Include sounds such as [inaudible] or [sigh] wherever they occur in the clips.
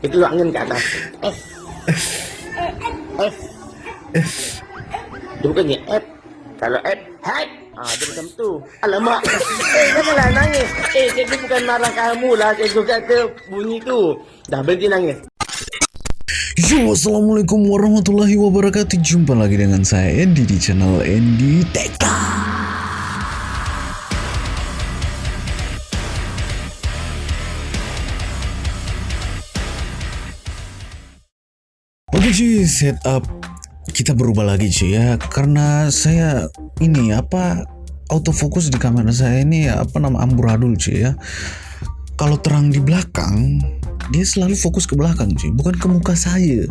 Keluar angin ke atas. F. F. F. Dia bukannya F. Kalau F, hat. Ah, dia macam tu. Alamak. [laughs] Eh, janganlah nangis. Eh, cikgu bukan marah kamu lah. Cikgu kata bunyi tu. Dah berhenti nangis. Yo, Assalamualaikum warahmatullahi wabarakatuh Jumpa lagi dengan saya Andy di channel Andy Teka Cuy, setup kita berubah lagi cuy ya. Karena saya ini apa autofocus di kamera saya ini apa nama amburadul cuy ya. Kalau terang di belakang dia selalu fokus ke belakang cuy bukan ke muka saya.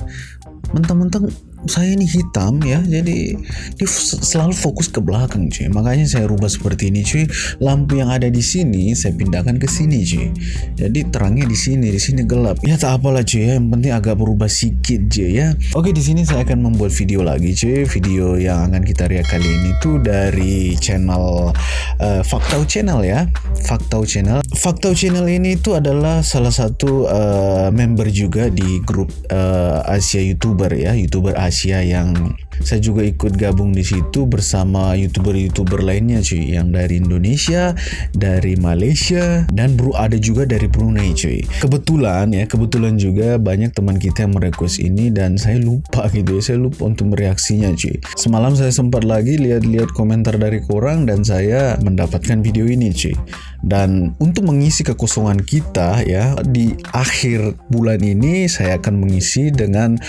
Mentang-mentang saya ini hitam ya jadi dia selalu fokus ke belakang cuy. Makanya saya rubah seperti ini cuy. Lampu yang ada di sini saya pindahkan ke sini cuy. Jadi terangnya di sini di sini gelap. Ya tak apalah cuy ya. Yang penting agak berubah sedikit je ya. Oke di sini saya akan membuat video lagi cuy. Video yang akan kita lihat kali ini tuh dari channel uh, Faktau channel ya. Faktau channel. Faktau channel ini tuh adalah salah satu uh, member juga di grup uh, Asia YouTuber ya. YouTuber Asia Asia yang saya juga ikut gabung di situ bersama youtuber-youtuber lainnya cuy yang dari Indonesia, dari Malaysia dan bro ada juga dari Brunei cuy. Kebetulan ya, kebetulan juga banyak teman kita yang merequest ini dan saya lupa gitu ya, saya lupa untuk mereaksinya cuy. Semalam saya sempat lagi lihat-lihat komentar dari korang dan saya mendapatkan video ini cuy. Dan untuk mengisi kekosongan kita ya di akhir bulan ini saya akan mengisi dengan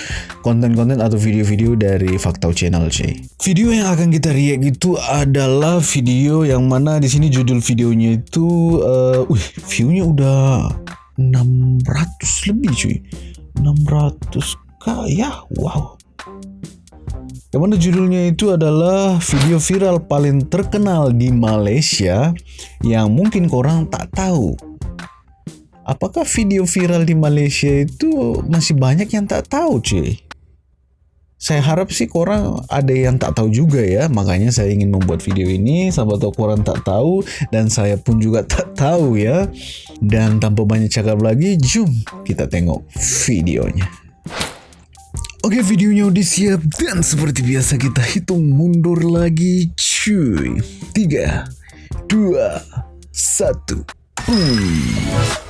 konten-konten atau video-video dari Faktau Channel cuy. Video yang akan kita react itu adalah video yang mana di sini judul videonya itu uh, wih, view-nya udah 600 lebih cuy. 600 kah ya? Wow. Yang mana judulnya itu adalah video viral paling terkenal di Malaysia yang mungkin korang tak tahu. Apakah video viral di Malaysia itu masih banyak yang tak tahu cuy? Saya harap sih korang ada yang tak tahu juga ya, makanya saya ingin membuat video ini, sahabat tahu korang tak tahu dan saya pun juga tak tahu ya. Dan tanpa banyak cakap lagi, jom kita tengok videonya. Oke videonya udah siap dan seperti biasa kita hitung mundur lagi cuy. 3 2 1 Oke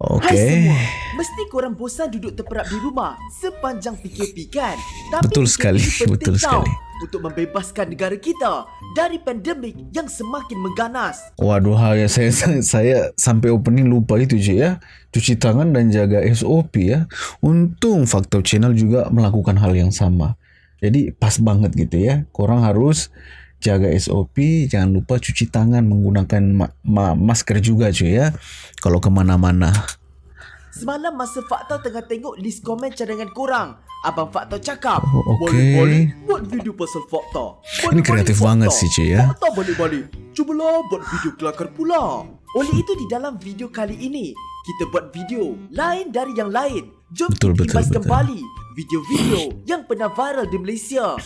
okay. Mesti korang bosan duduk terperap di rumah sepanjang PKP kan? Tapi betul sekali, [laughs] betul tau sekali. Untuk membebaskan negara kita dari pandemik yang semakin mengganas. Waduh, ya saya, saya saya sampai opening lupa itu je ya. Cuci tangan dan jaga SOP ya. Untung Faktor Channel juga melakukan hal yang sama. Jadi pas banget gitu ya. Korang harus jaga SOP, jangan lupa cuci tangan menggunakan ma ma masker juga cuy ya. Kalau kemana-mana. Semalam masa Fakta tengah tengok list komen cadangan korang Abang Fakta cakap oh, okay. Boleh-boleh buat video pasal Fakta Ini kreatif banget sih cuy ya. Fakta balik-balik Cubalah buat video kelakar pula. Oleh itu di dalam video kali ini Kita buat video lain dari yang lain. Jom betul, kita betul, betul. kembali video-video yang pernah viral di Malaysia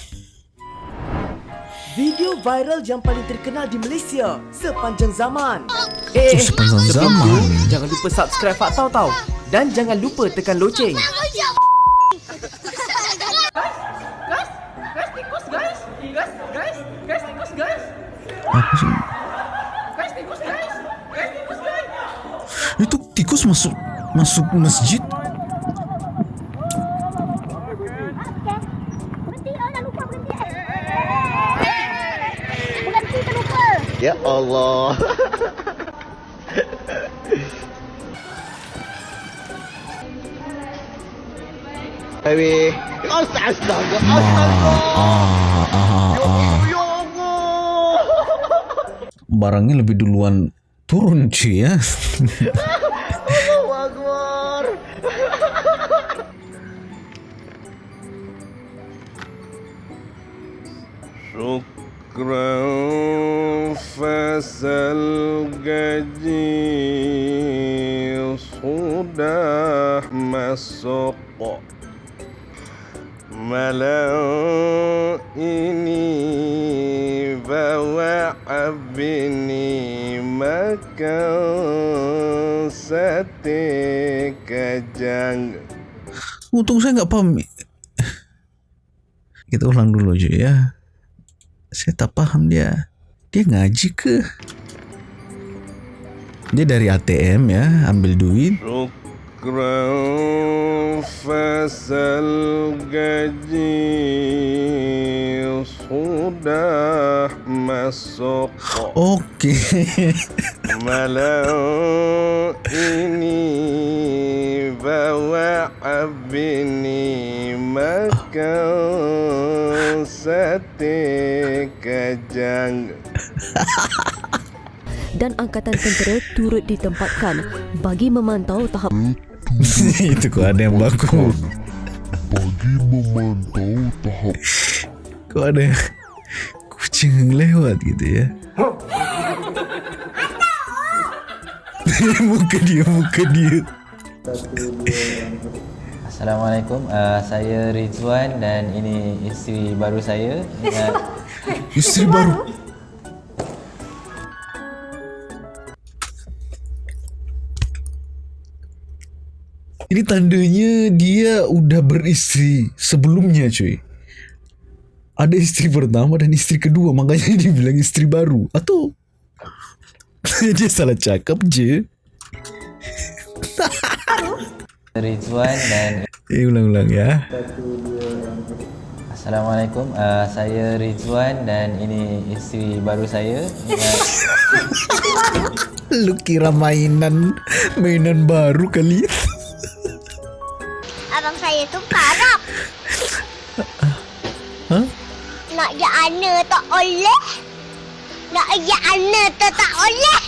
Video viral yang paling terkenal di Malaysia sepanjang zaman. Eh, sepanjang zaman. Jangan lupa subscribe Fakta tau. Dan jangan lupa tekan loceng. Apa sih? Itu tikus masuk masuk masjid. Ya Allah. Baby. Astaga, astaga. Ah, ah, ah, ah. Ya Allah. Barangnya lebih duluan turun cuy ya. Allahu Akbar. Syukran fasal gaji sudah masuk malam ini bawa abini makan sate kajang. Untung saya nggak paham. Kita ulang dulu aja ya. Saya tak paham dia. Dia ngaji ke? Dia dari ATM ya, ambil duit. Fasal gaji sudah masuk Oke. malam ini bawa abini makan sate kajang. [laughs] dan angkatan tentera turut ditempatkan bagi memantau tahap [laughs] Itu kok ada yang baku. bagi memantau tahap Kok ada yang kucing yang lewat gitu ya. [laughs] muka dia, muka dia. Assalamualaikum, uh, saya Rizwan dan ini isteri baru saya. Uh, Isteri baru. Ini tandanya dia udah beristri sebelumnya cuy. Ada istri pertama dan istri kedua makanya [laughs] dia bilang istri baru. Atau [laughs] dia salah cakap je. Rizwan dan Eh ulang-ulang ya. Assalamualaikum, uh, saya Rizwan dan ini isteri baru saya. [laughs] Lu kira mainan mainan baru kali. Saya tu parap. Hah? Nak je ana tak oleh. Nak je ana tu tak oleh.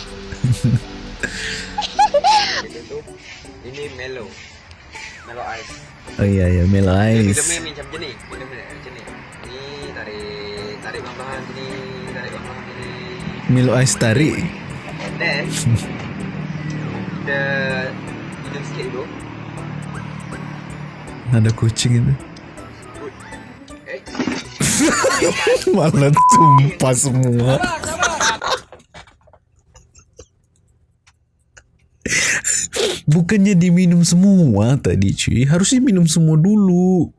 Ini Melo. Melo Ice. Oh iya iya Melo Dia Ice. minum ni macam ni. Minum ni macam ni. Ni tarik tarik bahan sini, tarik bahan sini. Melo Ice tarik. And then [laughs] the minum sikit dulu. Ada kucing itu. [laughs] Malah tumpah semua. Bukannya diminum semua tadi cuy Harusnya minum semua dulu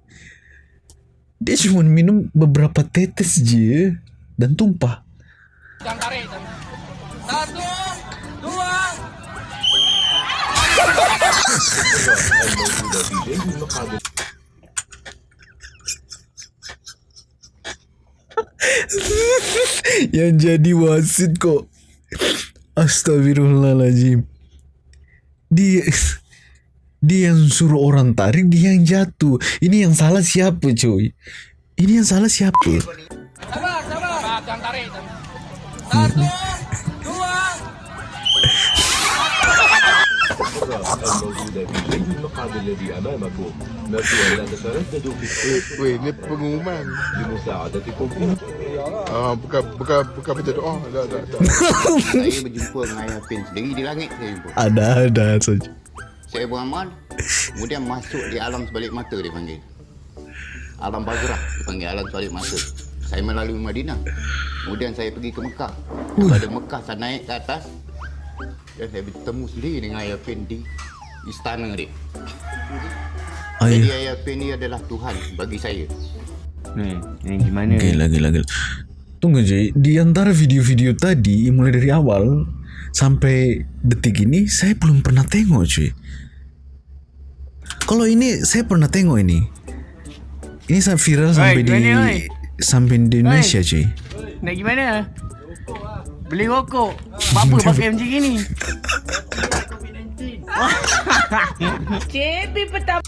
Dia cuma minum beberapa tetes je Dan tumpah [laughs] Yang jadi wasit kok. Astagfirullahaladzim Dia Dia yang suruh orang tarik Dia yang jatuh. Ini yang salah siapa cuy? Ini yang salah siapa Weh, ni pengumuman Ah, bukan bukan bukan baca doa. Tak tak tak. saya berjumpa dengan ayah Pin sendiri di langit saya jumpa. Ada-ada saja Saya beramal, kemudian masuk di alam sebalik mata dia panggil. Alam Bazrah dia panggil alam sebalik mata. Saya melalui Madinah. Kemudian saya pergi ke Mekah. Daripada Mekah saya naik ke atas. Dan saya bertemu sendiri dengan ayah Pin di istana dia. Jadi Ayah ayah Pin ni adalah Tuhan bagi saya. ni, ni gimana? Gila gila gila Tunggu je Di antara video-video tadi Mulai dari awal Sampai detik ini Saya belum pernah tengok cuy Kalau ini Saya pernah tengok ini Ini sangat viral sampai di gimana, oi? Sampai di Indonesia cuy Nak gimana? Beli rokok. Apa pakai macam gini? [laughs] [laughs] CB pertama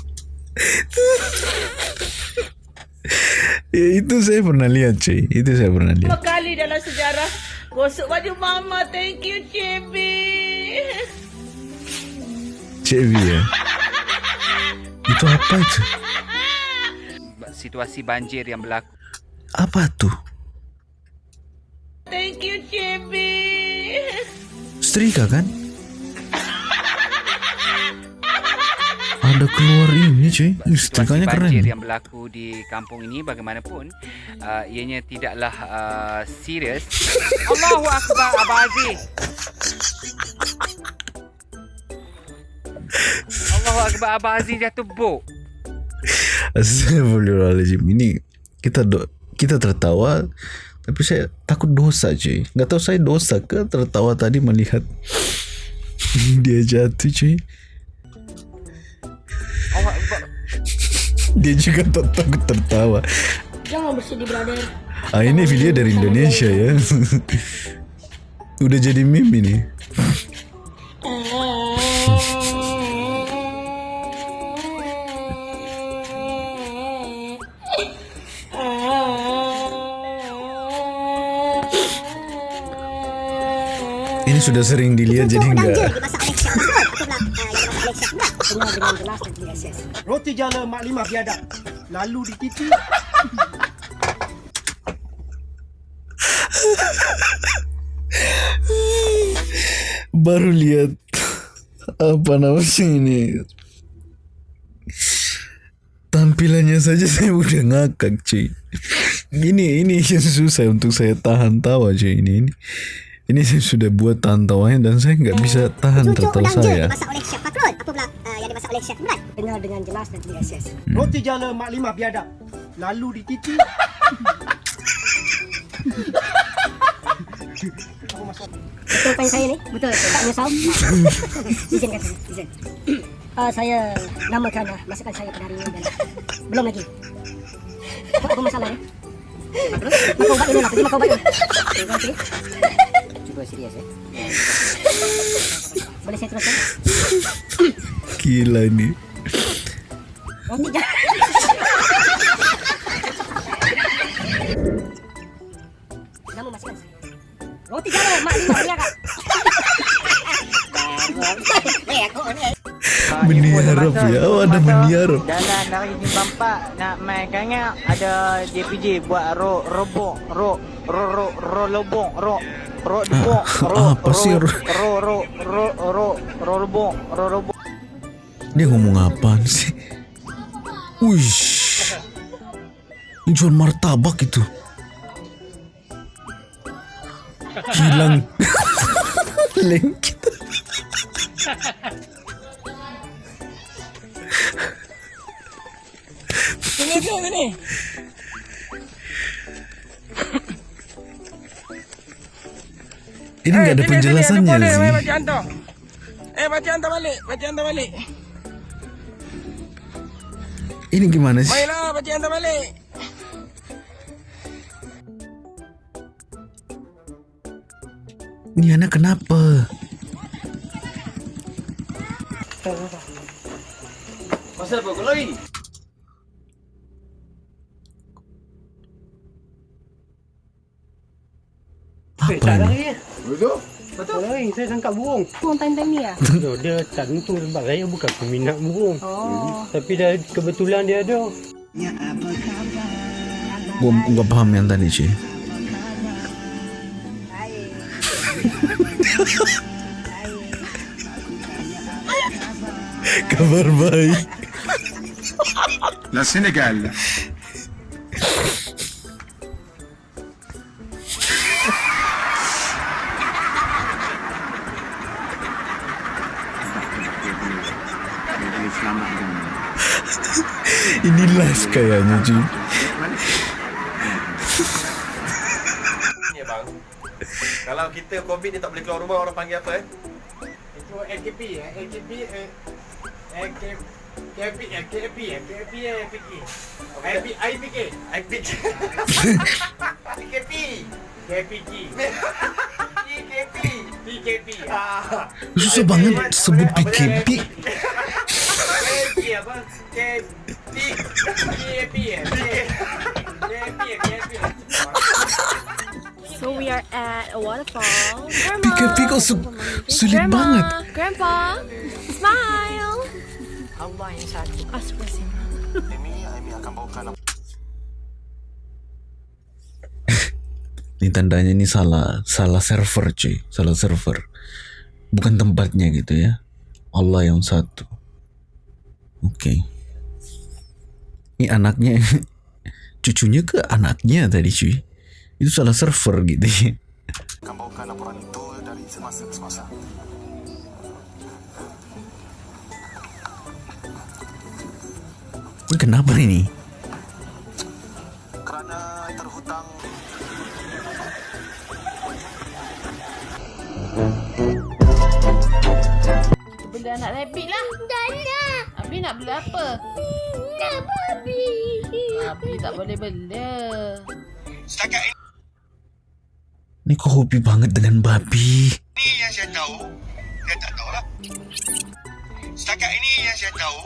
[laughs] ya, Itu saya pernah lihat cuy Itu saya pernah lihat kali dalam sejarah gosok baju mama. Thank you CB. CB ya [laughs] Itu apa itu Situasi banjir yang berlaku. Apa tuh Thank you CB. Setrika kan Ada keluar ini cuy Ih, Setrikanya keren yang berlaku di kampung ini bagaimanapun uh, ianya tidaklah uh, serius. [laughs] Allahu akbar Abang Aziz. Allahu Akbar Abah Azim jatuh bok. Astagfirullahaladzim Ini kita do, kita tertawa tapi saya takut dosa cuy nggak tahu saya dosa ke tertawa tadi melihat [laughs] dia jatuh cuy dia juga tak takut tertawa. Jangan bersedih brother. ah ini video dari Indonesia ya. Udah jadi meme ini. Ini sudah sering dilihat jadi enggak Dengar dengan jelas dan tidak ses. Roti jala mak lima biadab. Lalu di titik. baru lihat apa namanya ini tampilannya saja saya udah ngakak cuy ini ini yang susah untuk saya tahan tawa cuy ini ini ini saya sudah buat tahan tawanya dan saya nggak bisa tahan tertawa saya Dimasak oleh Chef yang dimasak oleh Chef Imran? Dengar dengan jelas dan tidak ses. Roti jala mak lima biadab. Lalu di titik. Betul apa yang saya ni? Betul. Tak menyesal? izin kata. Izin. [coughs] Uh, saya namakan uh, masakan saya pada hari ini adalah belum lagi. Apa, apa masalah ni? Makan ubat dulu lah. Pergi makan ubat dulu. Cuba serius eh. Boleh saya teruskan? [coughs] gila ini. Nama masakan saya. Roti jala mak lima meniarap ya oh ada meniarap Jalan dari Jimbapak nak main ada JPJ buat ro robong ro ro ro ro lobong ro ro Ah, apa sih, ro ro? ro ro ro ro ro lobong ro robong dia ngomong apaan sih? Wih ini jual martabak itu. Hilang. [laughs] Lengket. Sini sini sini ini nggak ada penjelasannya sih eh baca hantar balik baca balik ini gimana sih? Baiklah baca hantar balik. Ini anak kenapa? Pasal apa kau apa ini Betul? Betul. Lain, saya tangkap burung. Burung time-time ni [laughs] ah. No, dia tak tentu sebab saya bukan peminat burung. Oh. Tapi dah kebetulan dia ada. gua nggak paham yang tadi sih kabar baik [laughs] La Sénégal. Kayaknya Ni bang. Kalau kita COVID ni tak boleh keluar rumah orang panggil apa eh? Itu AKP eh. AKP eh. AKP. KP eh. KP eh. KP eh. PK. IP, IPK. IPK. PKP. KPG. PKP. PKP. Ah. susah banget sebut PKP KP apa? Eh. Eh. So we are at a waterfall. PKP kok su- sulit Grandma, banget Grandpa, smile. Allah yang satu. Astagfirullah. ini tandanya ini salah salah server cuy salah server bukan tempatnya gitu ya Allah yang satu oke ini anaknya [laughs] cucunya ke anaknya tadi cuy itu salah server gitu ya akan bawakan laporan itu dari semasa ke semasa. Ini kenapa ini? Beli anak rabbit lah. Nak. Beli apa? Nak babi. Abi tak boleh bela. Setakat ini Ini kok hobi banget dengan babi. yang saya tahu, dia tak tahu lah. Setakat ini yang saya tahu,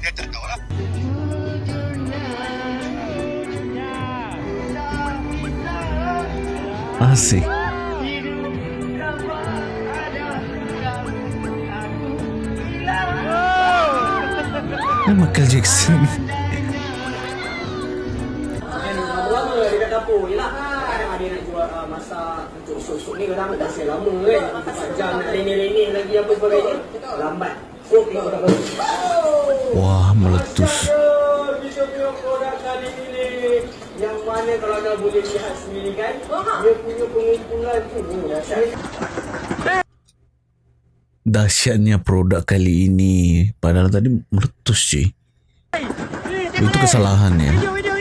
dia tak tahu lah. Asik. Ini Michael Jackson. Lama dekat dapur je Kadang ada nak jual masak untuk sup-sup ni kadang dah siap lama 4 jam nak lenih-lenih lagi apa sebagainya Lambat So tengok dah baru Wah, meletus. Yang mana kalau anda boleh lihat sendiri kan Dia punya pengumpulan tu. Dahsyatnya produk kali ini. Padahal tadi meletus cuy. Itu kesalahannya. Video, video,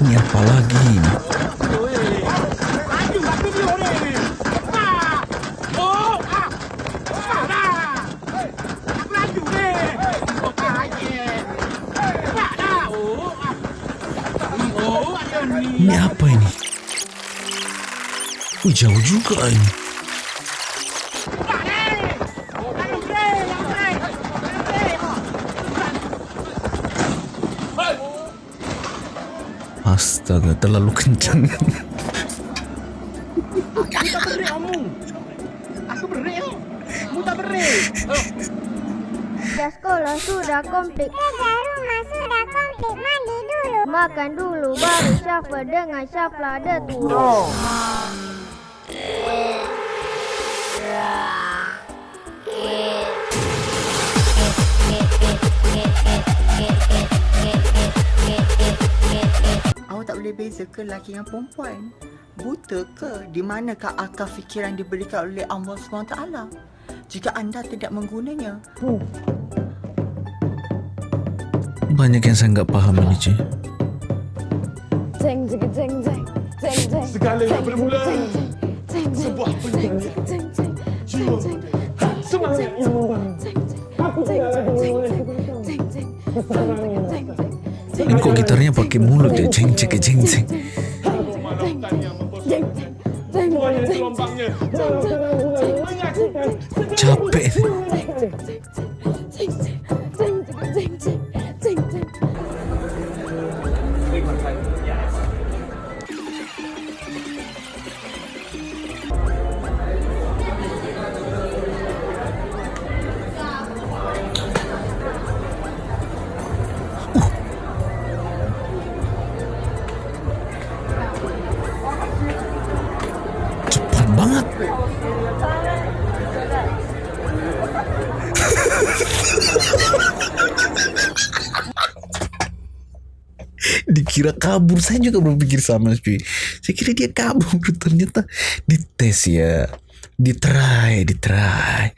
Ini apa lagi Ini apa ini? Wih, jauh juga ini. Astaga, terlalu kencang. Aku tak berik kamu Aku berik tau Kamu tak berik Oh Dah sekolah sudah komplit. Rumah sudah komplit. Mandi dulu. Makan dulu baru shuffle dengan shuffle ada turun. Awak tak boleh beza ke lelaki dengan perempuan? Buta ke? Di manakah akal fikiran diberikan oleh Allah SWT? Jika anda tidak menggunanya. Banyak yang saya nggak paham ini cuy. Jeng jeng jeng jeng jeng jeng. Segalanya Jeng, bermula jeng, jeng, jeng, sebuah jeng, penyanyi. jeng, jeng, jeng, jeng, jeng. Semangat yang membangun. Aku tidak ada hubungan Ini kok gitarnya pakai mulut ya? Ceng ceng. Semuanya gelombangnya. Capek. [laughs] Dikira kabur, saya juga berpikir sama cuy. Saya kira dia kabur, ternyata dites ya, ditry, ditry.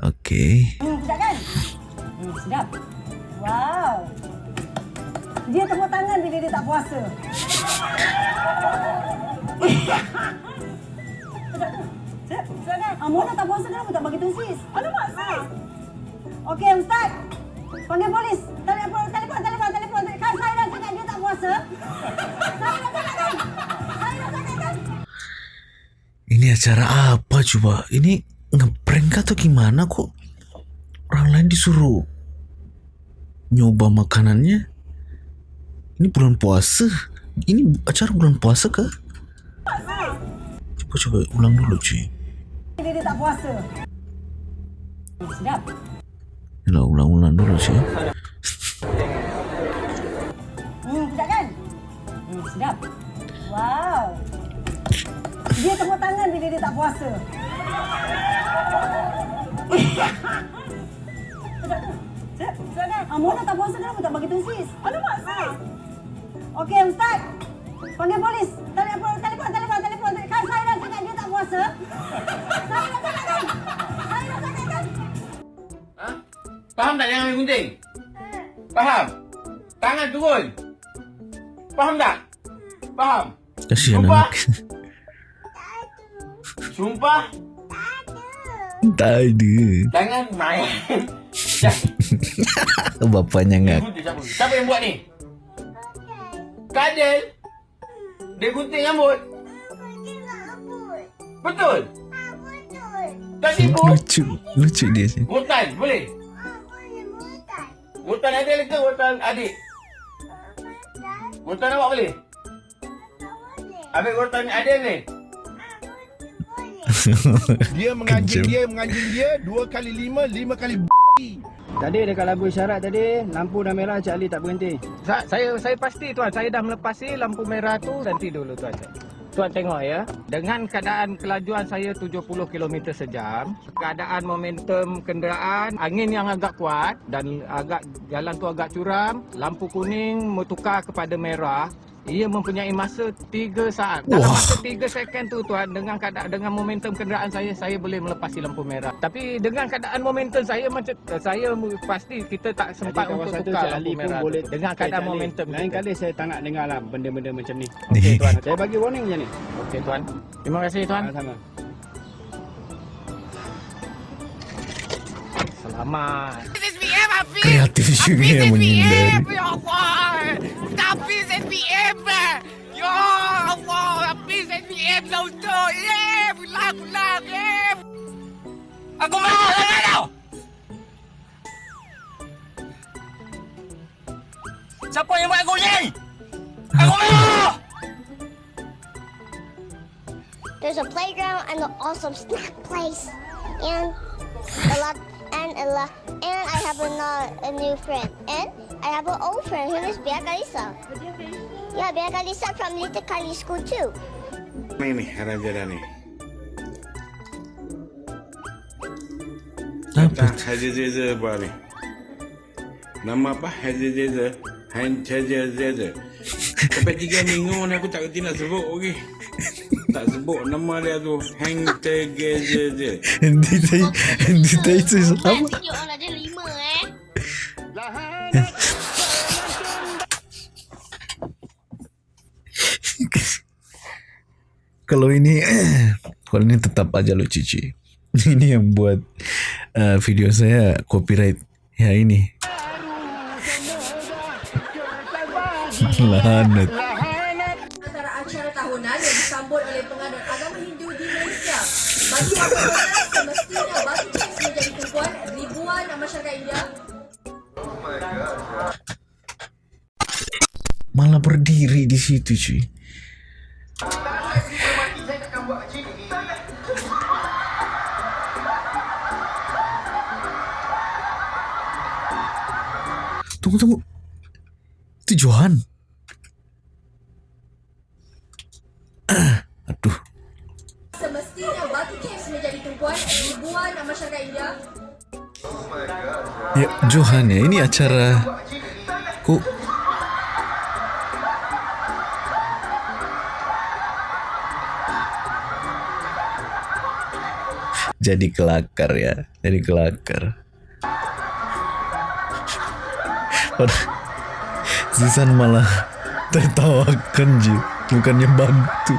Oke. Hmm, sedap kan? Hmm, sedap. Wow. Dia tepuk tangan bila dia tak puasa. [laughs] sedap tu. Sedap. Sedap kan? Ah, Mona tak puasa kenapa tak bagi tungsis? Alamak, sis. Okey, Ustaz. Panggil polis. Telefon, telefon, telefon, telefon. Kan saya dah cakap dia tak puasa. Saya dah cakap kan? Saya dah cakap kan? Ini acara apa coba? Ini ngeprank atau gimana kok? Orang lain disuruh nyoba makanannya. Ini bulan puasa. Ini acara bulan puasa kah? Coba coba ulang dulu cuy. Dia, dia tak puasa. Sedap. Yalah ulang-ulang dulu cuy. Hmm, sedap kan? Hmm, sedap. Wow. Dia tepuk tangan bila dia tak puasa. sedap tu. Sedap. Sedap kan? Ah, Mona tak puasa kenapa tak bagi tungsis? Alamak, sis. Okey, Ustaz. Panggil polis. Jangan main gunting? Faham? Tangan turun. Faham tak? Faham? Kasihan Sumpah. anak. Sumpah, tak ada. jangan main. Bapaknya ngak. Gunting siapa? Siapa yang buat ni? Kadel. Dia gunting rambut. Betul? Tak tipu? Lucu. Lucu dia sih. Rotan, boleh? Rotan Adil ke rotan adik? Rotan awak boleh? Ambil rotan Adil ni. [laughs] Dia menganjing dia, menganjing dia dua kali lima, lima kali b***. Tadi dekat lampu isyarat tadi, lampu dah merah Cik Ali tak berhenti. Sa- saya saya pasti tuan, saya dah melepasi lampu merah tu nanti dulu tuan. Tuan tengok ya, dengan keadaan kelajuan saya 70 km sejam, keadaan momentum kenderaan, angin yang agak kuat dan agak jalan tu agak curam, lampu kuning bertukar kepada merah, ia mempunyai masa 3 saat. Dalam Wah. masa 3 second tu tuan dengan keadaan dengan momentum kenderaan saya saya boleh melepasi lampu merah. Tapi dengan keadaan momentum saya macam saya mu- pasti kita tak sempat Jadi untuk tukar lampu merah. boleh dengan Eh, keadaan momentum. Lain kita. kali saya tak nak dengar lah benda-benda macam ni. [laughs] Okey tuan, saya bagi warning je ni. Okey tuan. Terima kasih tuan. Sama-sama. Selamat. SPM Hafiz! Kreatif juga yang menghindari. Ya Allah! Hafiz SPM! Ya Allah! Hafiz SPM lah untuk! Yeah! Pulang, pulang! Yeah! Aku marah dengan kau! Siapa yang buat aku ni? Aku marah! There's a playground and an awesome snack place, and a lot and a lot and I have a, a new friend and I have an old friend who is Bea Kalisa. Yeah, Bea Kalisa from Little Kali School too. Ni ni Raja dah ni. Apa? Haji Zeza apa ni? Nama apa? Haji Zeza. Han Haji Zeza. Sampai tiga minggu ni aku tak kerti nak sebut lagi. Tak sebut nama dia tu. Hang. Nanti saya, nanti saya itu apa? Tunjuk orang ada lima eh. Kalau ini, kalau ini tetap aja lo cici. Ini yang buat uh, video saya copyright. Ya ini. [laughs] Lanat. Malah berdiri di situ cuy. Tunggu tunggu. Itu Johan. Ah, aduh. semestinya bagi James menjadi tumpuan ribuan masyarakat India Ya, Johan ya. Ini acara kok jadi kelakar ya. Jadi kelakar. Zizan malah tertawakan je. Bukannya bantu.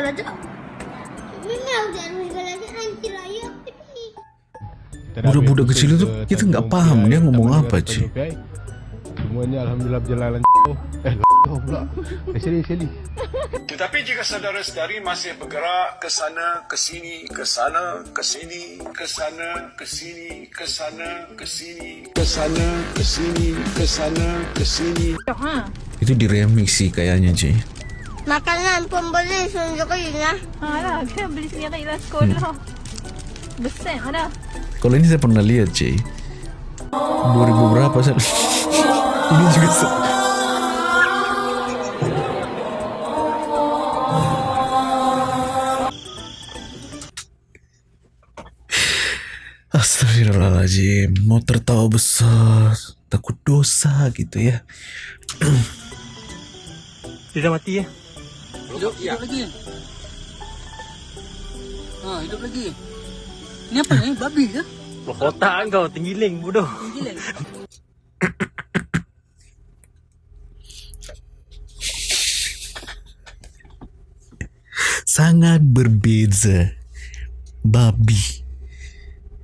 Kau tak ada basikal aja. Memang tak ada basikal aja nanti raya. Budak-budak kecil itu kita nggak paham dia ngomong apa cuy. Semuanya Alhamdulillah berjalan Eh, [laughs] pula. Eh, sini, sini. Tetapi jika saudara-saudari masih bergerak ke sana, ke sini, ke sana, ke sini, ke sana, ke sini, ke sana, ke sini, ke sana, ke sini, ke sana, ke sini. Itu di remix sih kayaknya cuy. Makanan pun boleh sendiri lah. Alah, kan beli sendiri lah sekolah. Besar mana? Kalau ini saya pernah lihat cuy. 2000 berapa sih? [laughs] Ini juga se- Astagfirullahaladzim, mau tertawa besar, takut dosa gitu ya. [clears throat] Dia dah mati ya? Hidup, hidup lagi. Ha, hidup lagi. Ni apa ni? Babi ke? Otak kau tenggiling bodoh. Gila. Sangat berbeza. Babi.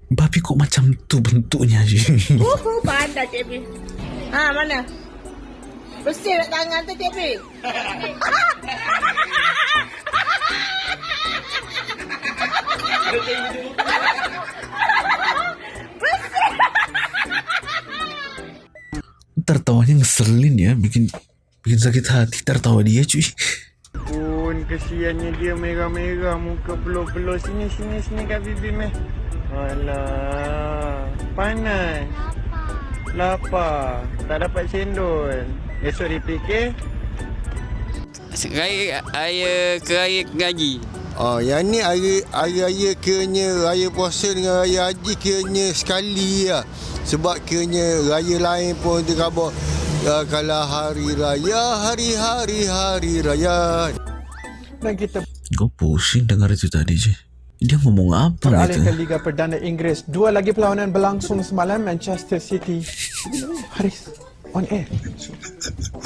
Babi kok macam tu bentuknya je. Uhu, pandai Cik Bi. Ha, mana? Bersih tak tangan tu Cik Bi. Tertawanya ngeselin ya, bikin bikin sakit hati tertawa dia cuy. Pun kesiannya dia merah-merah muka peluh-peluh sini sini sini kat bibi meh. Alah, panas. Lapar. Tak dapat cendol. Esok dipikir. Raya raya ke raya ngaji. Oh, yang ni hari hari raya kiranya raya puasa dengan raya haji kiranya sekali lah. Sebab kiranya raya lain pun dia khabar ya, kalau hari raya hari-hari hari raya. Dan kita Gue pusing dengar itu tadi je. Dia ngomong apa beralih gitu? ke Liga Perdana Inggeris. Dua lagi perlawanan berlangsung semalam Manchester City. Haris, on air.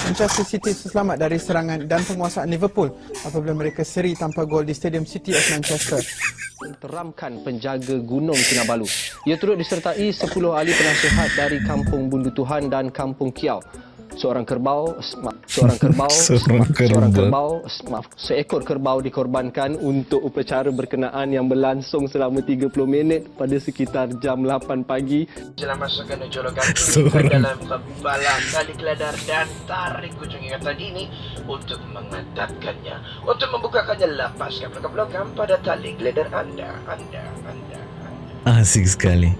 Manchester City selamat dari serangan dan penguasaan Liverpool apabila mereka seri tanpa gol di Stadium City of Manchester. teramkan penjaga Gunung Kinabalu. Ia turut disertai 10 ahli penasihat dari Kampung Bundu Tuhan dan Kampung Kiau. Seorang kerbau, maaf, seorang [laughs] kerbau, Seorang maaf, seorang kerbau. kerbau, maaf, seekor kerbau dikorbankan untuk upacara berkenaan yang berlangsung selama 30 minit pada sekitar jam 8 pagi. Jelang masukkan jolokan [laughs] Seorang- dalam pembalang tali keladar dan tarik ujung ingatan ini untuk mengetatkannya, untuk membukakannya lepaskan pelogam-pelogam pada tali keladar anda, anda, anda. Asik sekali.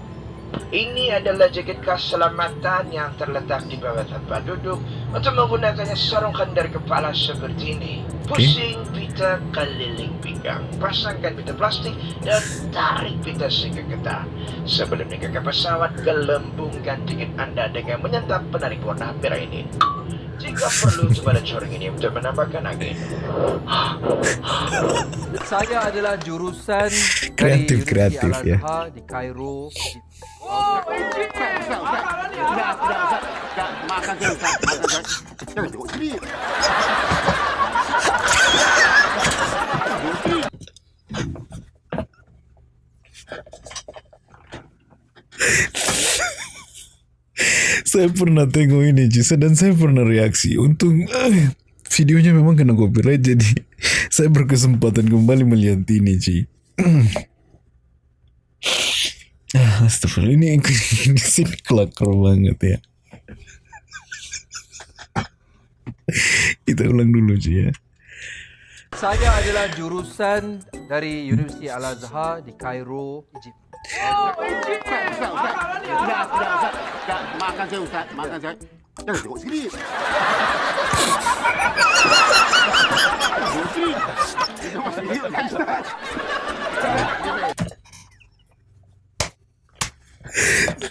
Ini adalah jaket keselamatan yang terletak di bawah tempat duduk untuk menggunakannya sarungkan dari kepala seperti ini. Pusing pita keliling pinggang. Pasangkan pita plastik dan tarik pita sehingga ketat. Sebelum naik ke pesawat, gelembungkan tiket anda dengan menyantap penarik warna merah ini. Jika perlu, coba coreng ini untuk menambahkan angin. Saya adalah jurusan Kreatif, dari kreatif, ya. Di Kairo. Saya pernah tengok ini Cisa dan saya pernah reaksi. Untung eh, videonya memang kena copyright jadi [laughs] saya berkesempatan kembali melihat ini Ci. [clears throat] Ah, Astagfirullah ini ini sini kelakar banget ya. Kita ulang dulu Ci ya. Saya adalah jurusan dari Universiti Al-Azhar di Kairo, Egypt. Ustaz, Ustaz. Sudah, sudah Ustaz. Ustaz, makan saya Ustaz, makan saya. Jangan tengok sini. Tengok sini. Tengok sini Ustaz. Ini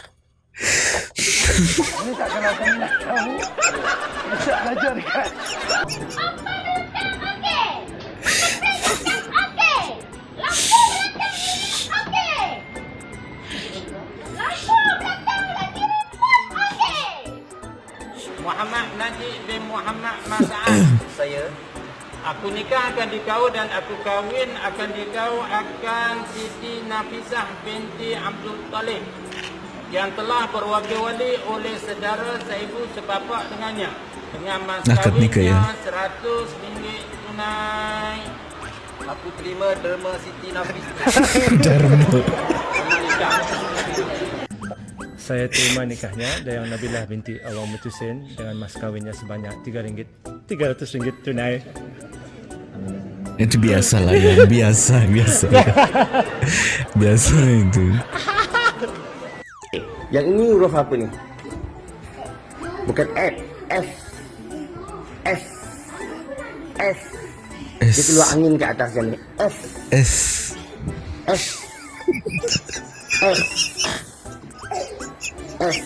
tak kalau kami nak tahu. Bisa belajar dekat. Muhammad Najib bin Muhammad Mas'ad. Saya. Aku nikah akan dikau dan aku kahwin akan dikau akan Siti Nafisah binti Abdul Talib yang telah berwakil-wali oleh saudara seibu sebapak dengannya dengan mas Akad nikah, ya? kahwinnya RM100 tunai. Aku terima derma Siti Nafisah. [laughs] Dharma. Saya terima nikahnya dengan Nabilah binti Awam Mutusin dengan mas kahwinnya sebanyak RM3. RM300 tunai. Itu biasa lah ya, biasa, biasa. [laughs] biasa itu. Yang ini huruf apa ni? Bukan F, S. S. S. S. Dia keluar angin ke atas macam ni. S. S. S. S S S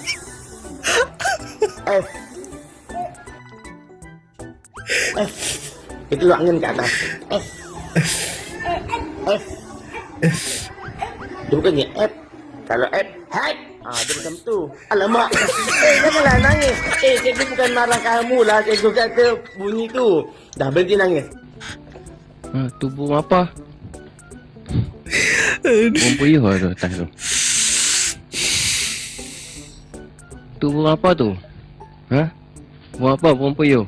Itu lu angin ke atas. S S Dia bukannya F Kalau F Hat Ah, dia macam tu. Alamak. Eh janganlah nangis. Eh cikgu bukan marah kamu lah. Cikgu kata bunyi tu. Dah berhenti nangis. Ha, tu burung apa? Puyuh lah tu atas tu. Tu burung apa tu? Ha? Burung apa? Burung puyuh?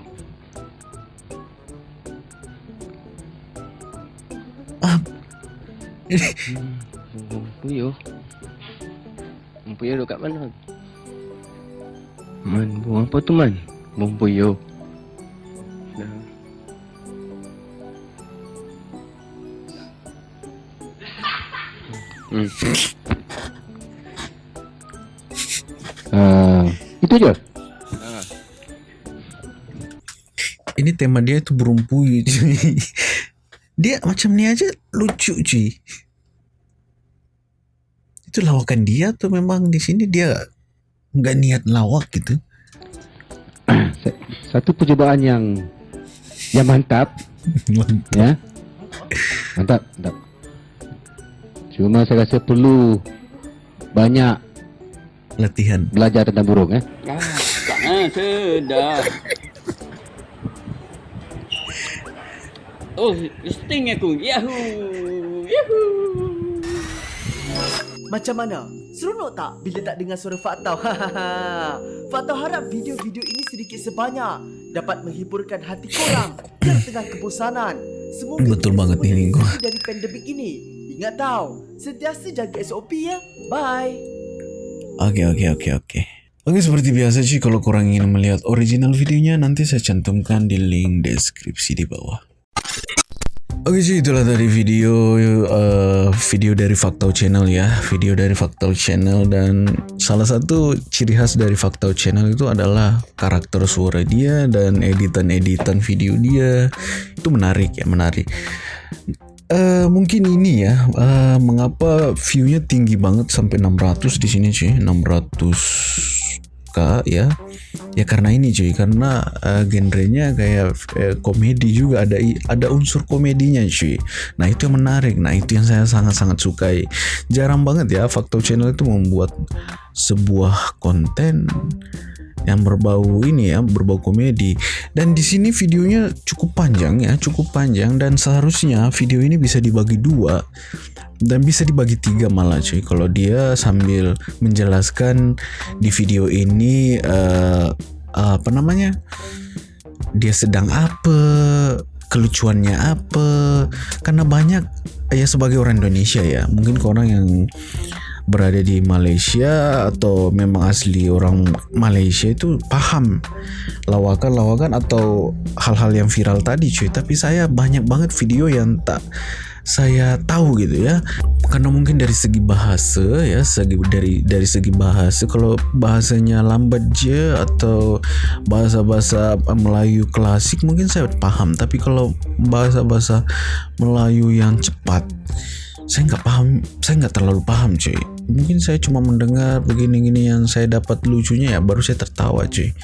[laughs] Burung puyuh? Burung puyuh duduk kat mana? Man, burung apa tu man? Burung puyuh. Dah. Hmm. [laughs] Ah, itu je. Ini tema dia tu burung puyuh cuy. [laughs] Dia macam ni aja lucu cuy. Itu lawakan dia atau memang di sini dia nggak niat lawak gitu? [clears throat] Satu percubaan yang yang [laughs] mantap. ya. Mantap, mantap. Cuma saya rasa perlu banyak latihan belajar tentang burung eh. Ah, ah sedap. Oh, sting aku. Yahoo! Yahoo! Macam mana? Seronok tak bila tak dengar suara Faktau? [laughs] Faktau harap video-video ini sedikit sebanyak dapat menghiburkan hati korang yang tengah kebosanan. Semoga Betul banget ni Linggo. dari pandemik ini. Ingat tau, sentiasa jaga SOP ya. Bye. Oke oke oke oke. Oke seperti biasa sih kalau kurang ingin melihat original videonya nanti saya cantumkan di link deskripsi di bawah. Oke sih itulah tadi video uh, video dari Faktau Channel ya video dari Faktau Channel dan salah satu ciri khas dari Faktau Channel itu adalah karakter suara dia dan editan-editan video dia itu menarik ya menarik Uh, mungkin ini ya uh, mengapa viewnya tinggi banget sampai 600 di sini cuy? 600 k ya. Ya karena ini cuy. Karena uh, genrenya kayak uh, komedi juga ada ada unsur komedinya cuy. Nah itu yang menarik. Nah itu yang saya sangat-sangat sukai. Jarang banget ya Faktor Channel itu membuat sebuah konten yang berbau ini ya berbau komedi. Dan di sini videonya cukup panjang ya cukup panjang. Dan seharusnya video ini bisa dibagi dua. Dan bisa dibagi tiga malah cuy. Kalau dia sambil menjelaskan di video ini uh, apa namanya? Dia sedang apa? Kelucuannya apa? Karena banyak ya sebagai orang Indonesia ya. Mungkin ke orang yang berada di Malaysia atau memang asli orang Malaysia itu paham lawakan-lawakan atau hal-hal yang viral tadi cuy. Tapi saya banyak banget video yang tak saya tahu gitu ya. Karena mungkin dari segi bahasa ya segi dari dari segi bahasa. Kalau bahasanya lambat je atau bahasa-bahasa Melayu klasik mungkin saya paham. Tapi kalau bahasa-bahasa Melayu yang cepat saya nggak paham saya nggak terlalu paham cuy mungkin saya cuma mendengar begini-gini yang saya dapat lucunya ya baru saya tertawa cuy.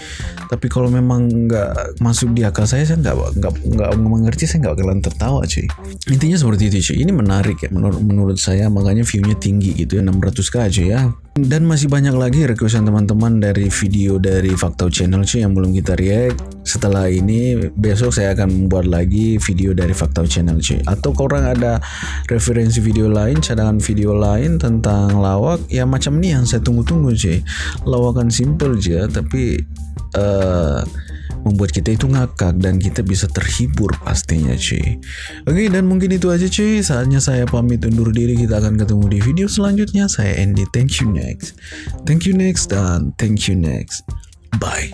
Tapi kalau memang nggak masuk di akal saya saya nggak nggak nggak mengerti saya nggak bakalan tertawa cuy. Intinya seperti itu cuy. Ini menarik ya menurut menurut saya. Makanya viewnya tinggi gitu ya 600k cuy ya dan masih banyak lagi requestan teman-teman dari video dari Faktau Channel cuy yang belum kita react. Setelah ini besok saya akan membuat lagi video dari Faktau Channel cuy. Atau korang ada referensi video lain cadangan video lain tentang lawak ya macam ni yang saya tunggu-tunggu cuy. Lawakan simple aja tapi uh, membuat kita itu ngakak dan kita bisa terhibur pastinya cuy oke dan mungkin itu aja cuy saatnya saya pamit undur diri. Kita akan ketemu di video selanjutnya. Saya Andy. Thank you next. Thank you next dan thank you next. Bye